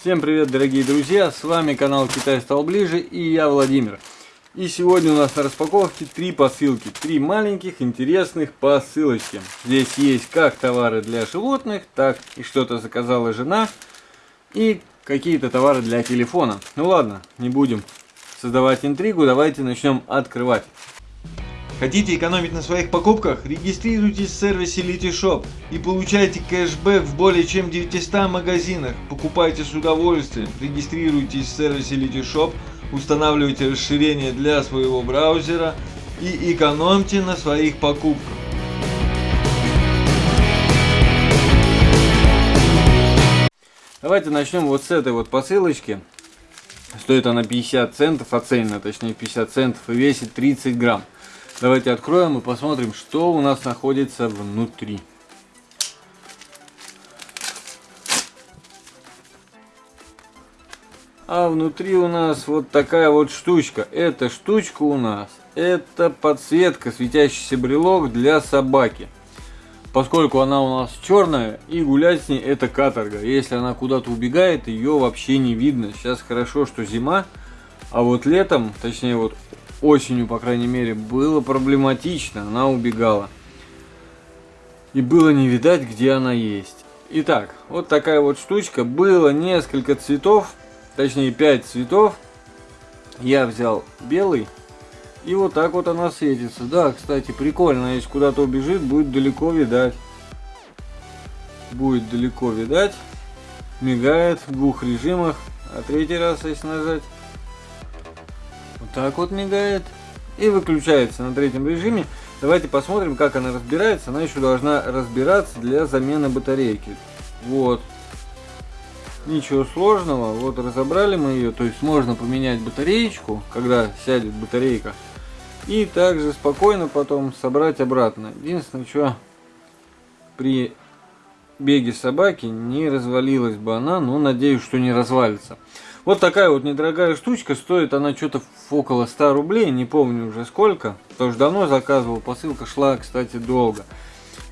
Всем привет, дорогие друзья! С вами канал Китай стал ближе и я Владимир. И сегодня у нас на распаковке три посылки. Три маленьких интересных посылочки. Здесь есть как товары для животных, так и что-то заказала жена. И какие-то товары для телефона. Ну ладно, не будем создавать интригу, давайте начнем открывать. Хотите экономить на своих покупках? Регистрируйтесь в сервисе Litishop и получайте кэшбэк в более чем 900 магазинах. Покупайте с удовольствием. Регистрируйтесь в сервисе Litishop, устанавливайте расширение для своего браузера и экономьте на своих покупках. Давайте начнем вот с этой вот посылочки. Стоит она 50 центов, оценена точнее 50 центов и весит 30 грамм. Давайте откроем и посмотрим, что у нас находится внутри. А внутри у нас вот такая вот штучка. Эта штучка у нас, это подсветка, светящийся брелок для собаки. Поскольку она у нас черная, и гулять с ней это каторга. Если она куда-то убегает, ее вообще не видно. Сейчас хорошо, что зима, а вот летом, точнее вот осенью, по крайней мере, было проблематично, она убегала. И было не видать, где она есть. Итак, вот такая вот штучка. Было несколько цветов, точнее 5 цветов. Я взял белый. И вот так вот она светится. Да, кстати, прикольно. Если куда-то убежит, будет далеко видать. Будет далеко видать. Мигает в двух режимах. А третий раз, если нажать, вот так вот мигает. И выключается на третьем режиме. Давайте посмотрим, как она разбирается. Она еще должна разбираться для замены батарейки. Вот. Ничего сложного. Вот разобрали мы ее. То есть можно поменять батареечку, когда сядет батарейка. И также спокойно потом собрать обратно. Единственное, что при беге собаки не развалилась бы она. Но надеюсь, что не развалится. Вот такая вот недорогая штучка, стоит она что-то около 100 рублей, не помню уже сколько. Тоже давно заказывал, посылка шла, кстати, долго.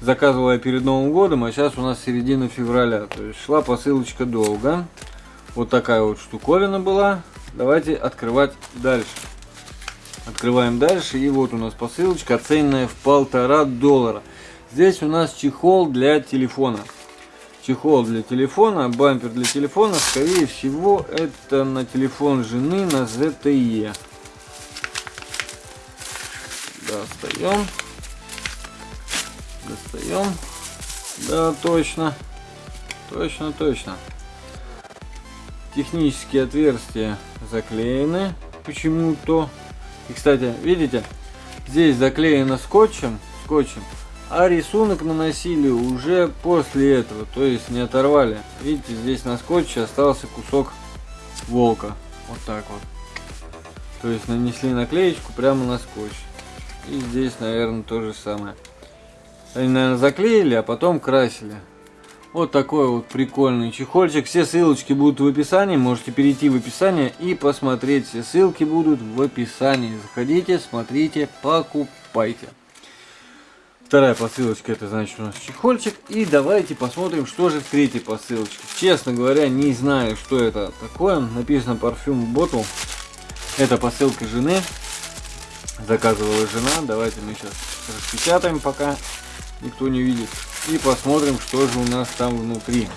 Заказывал я перед Новым годом, а сейчас у нас середина февраля. То есть шла посылочка долго. Вот такая вот штуковина была. Давайте открывать дальше. Открываем дальше. И вот у нас посылочка, оцененная в полтора доллара. Здесь у нас чехол для телефона чехол для телефона, бампер для телефона, скорее всего, это на телефон жены на ZTE. Достаем. Достаем. Да, точно. Точно, точно. Технические отверстия заклеены почему-то. И, кстати, видите, здесь заклеено скотчем. Скотчем. А рисунок наносили уже после этого, то есть не оторвали. Видите, здесь на скотче остался кусок волка. Вот так вот. То есть нанесли наклеечку прямо на скотч. И здесь, наверное, то же самое. Они, наверное, заклеили, а потом красили. Вот такой вот прикольный чехольчик. Все ссылочки будут в описании. Можете перейти в описание и посмотреть. Все ссылки будут в описании. Заходите, смотрите, покупайте. Вторая посылочка, это значит у нас чехольчик. И давайте посмотрим, что же в третьей посылочке. Честно говоря, не знаю, что это такое. Написано парфюм Bottle. Это посылка жены. Заказывала жена. Давайте мы сейчас распечатаем, пока никто не видит. И посмотрим, что же у нас там внутри.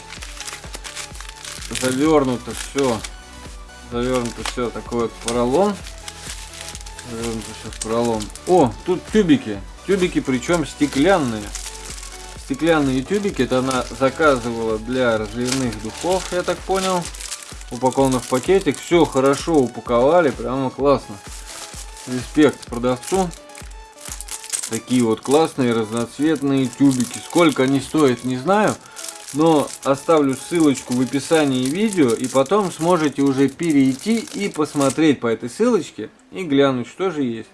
Завернуто все. Завернуто все такой вот поролон. Завернуто все в поролон. О, тут тюбики. Тюбики причем стеклянные. Стеклянные тюбики, это она заказывала для разливных духов, я так понял. Упаковано в пакетик. Все хорошо упаковали, прямо классно. Респект продавцу. Такие вот классные разноцветные тюбики. Сколько они стоят, не знаю. Но оставлю ссылочку в описании видео. И потом сможете уже перейти и посмотреть по этой ссылочке. И глянуть, что же есть.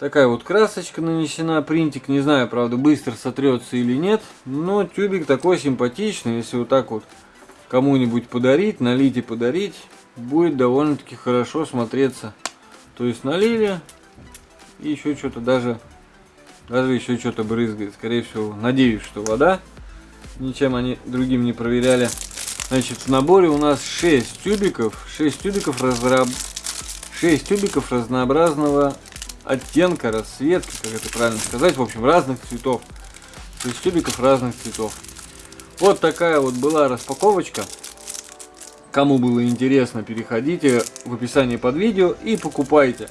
Такая вот красочка нанесена, принтик, не знаю, правда, быстро сотрется или нет, но тюбик такой симпатичный, если вот так вот кому-нибудь подарить, налить и подарить, будет довольно-таки хорошо смотреться. То есть налили, и еще что-то даже, даже еще что-то брызгает, скорее всего, надеюсь, что вода, ничем они другим не проверяли. Значит, в наборе у нас 6 тюбиков, 6 тюбиков разраб... 6 тюбиков разнообразного оттенка, расцветки, как это правильно сказать, в общем, разных цветов. 6 тюбиков разных цветов. Вот такая вот была распаковочка. Кому было интересно, переходите в описание под видео и покупайте.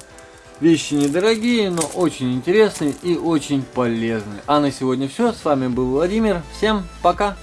Вещи недорогие, но очень интересные и очень полезные. А на сегодня все. С вами был Владимир. Всем пока!